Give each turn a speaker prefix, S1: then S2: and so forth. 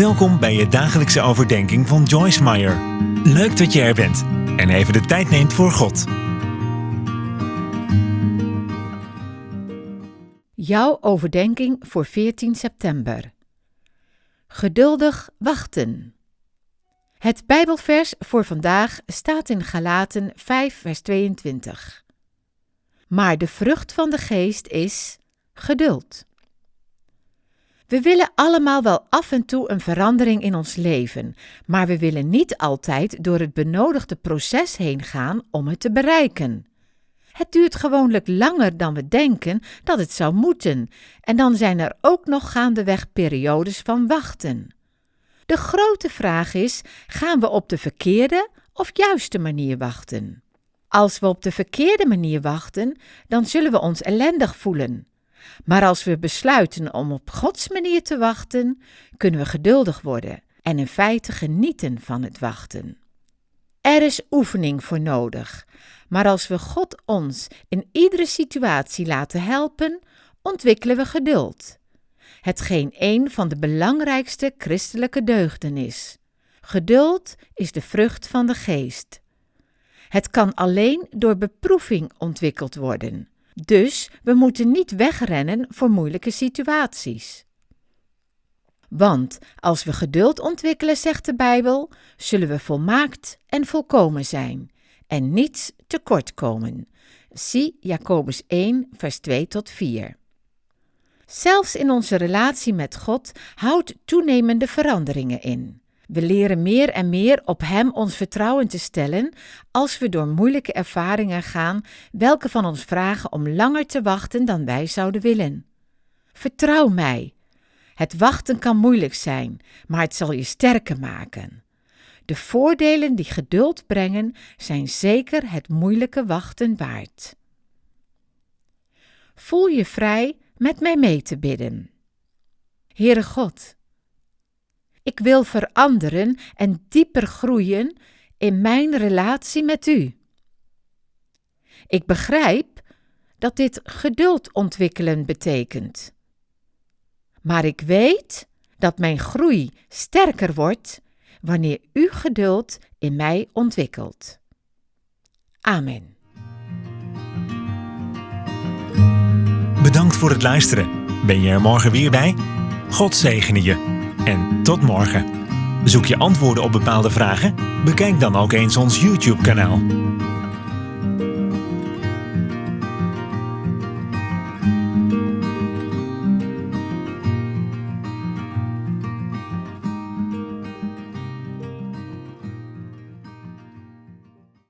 S1: Welkom bij je dagelijkse overdenking van Joyce Meyer. Leuk dat je er bent en even de tijd neemt voor God.
S2: Jouw overdenking voor 14 september. Geduldig wachten. Het Bijbelvers voor vandaag staat in Galaten 5, vers 22. Maar de vrucht van de geest is geduld. We willen allemaal wel af en toe een verandering in ons leven, maar we willen niet altijd door het benodigde proces heen gaan om het te bereiken. Het duurt gewoonlijk langer dan we denken dat het zou moeten, en dan zijn er ook nog gaandeweg periodes van wachten. De grote vraag is: gaan we op de verkeerde of juiste manier wachten? Als we op de verkeerde manier wachten, dan zullen we ons ellendig voelen. Maar als we besluiten om op Gods manier te wachten, kunnen we geduldig worden en in feite genieten van het wachten. Er is oefening voor nodig, maar als we God ons in iedere situatie laten helpen, ontwikkelen we geduld. Hetgeen een van de belangrijkste christelijke deugden is. Geduld is de vrucht van de geest. Het kan alleen door beproeving ontwikkeld worden. Dus we moeten niet wegrennen voor moeilijke situaties. Want als we geduld ontwikkelen, zegt de Bijbel, zullen we volmaakt en volkomen zijn en niets tekort komen. Zie Jacobus 1, vers 2 tot 4. Zelfs in onze relatie met God houdt toenemende veranderingen in. We leren meer en meer op Hem ons vertrouwen te stellen als we door moeilijke ervaringen gaan, welke van ons vragen om langer te wachten dan wij zouden willen. Vertrouw mij. Het wachten kan moeilijk zijn, maar het zal je sterker maken. De voordelen die geduld brengen zijn zeker het moeilijke wachten waard. Voel je vrij met mij mee te bidden. Heere God, ik wil veranderen en dieper groeien in mijn relatie met U. Ik begrijp dat dit geduld ontwikkelen betekent. Maar ik weet dat mijn groei sterker wordt wanneer U geduld in mij ontwikkelt. Amen.
S1: Bedankt voor het luisteren. Ben je er morgen weer bij? God zegene je en tot morgen. Zoek je antwoorden op bepaalde vragen? Bekijk dan ook eens ons YouTube-kanaal.